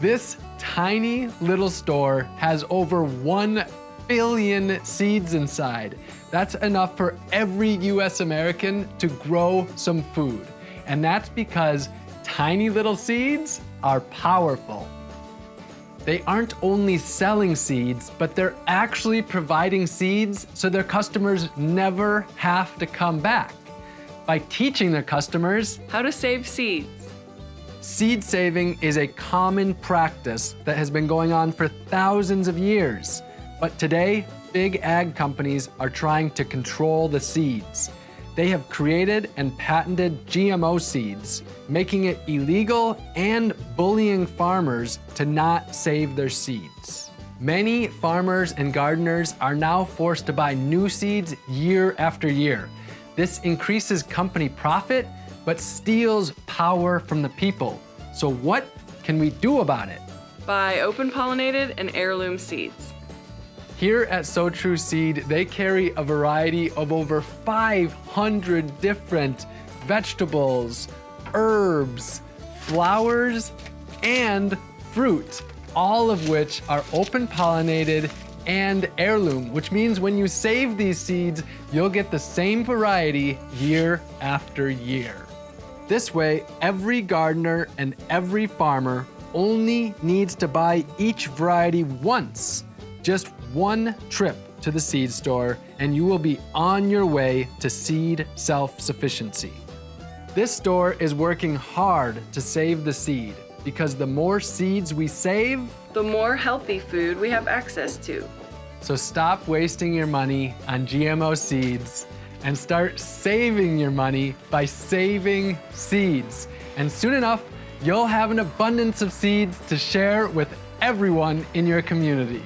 This tiny little store has over 1 billion seeds inside. That's enough for every US American to grow some food. And that's because tiny little seeds are powerful. They aren't only selling seeds, but they're actually providing seeds so their customers never have to come back. By teaching their customers How to save seeds. Seed saving is a common practice that has been going on for thousands of years. But today, big ag companies are trying to control the seeds. They have created and patented GMO seeds, making it illegal and bullying farmers to not save their seeds. Many farmers and gardeners are now forced to buy new seeds year after year. This increases company profit, but steals power from the people. So what can we do about it? Buy open pollinated and heirloom seeds. Here at Sow True Seed, they carry a variety of over 500 different vegetables, herbs, flowers, and fruit, all of which are open pollinated and heirloom, which means when you save these seeds, you'll get the same variety year after year. This way, every gardener and every farmer only needs to buy each variety once just one trip to the seed store and you will be on your way to seed self-sufficiency. This store is working hard to save the seed because the more seeds we save, the more healthy food we have access to. So stop wasting your money on GMO seeds and start saving your money by saving seeds. And soon enough, you'll have an abundance of seeds to share with everyone in your community.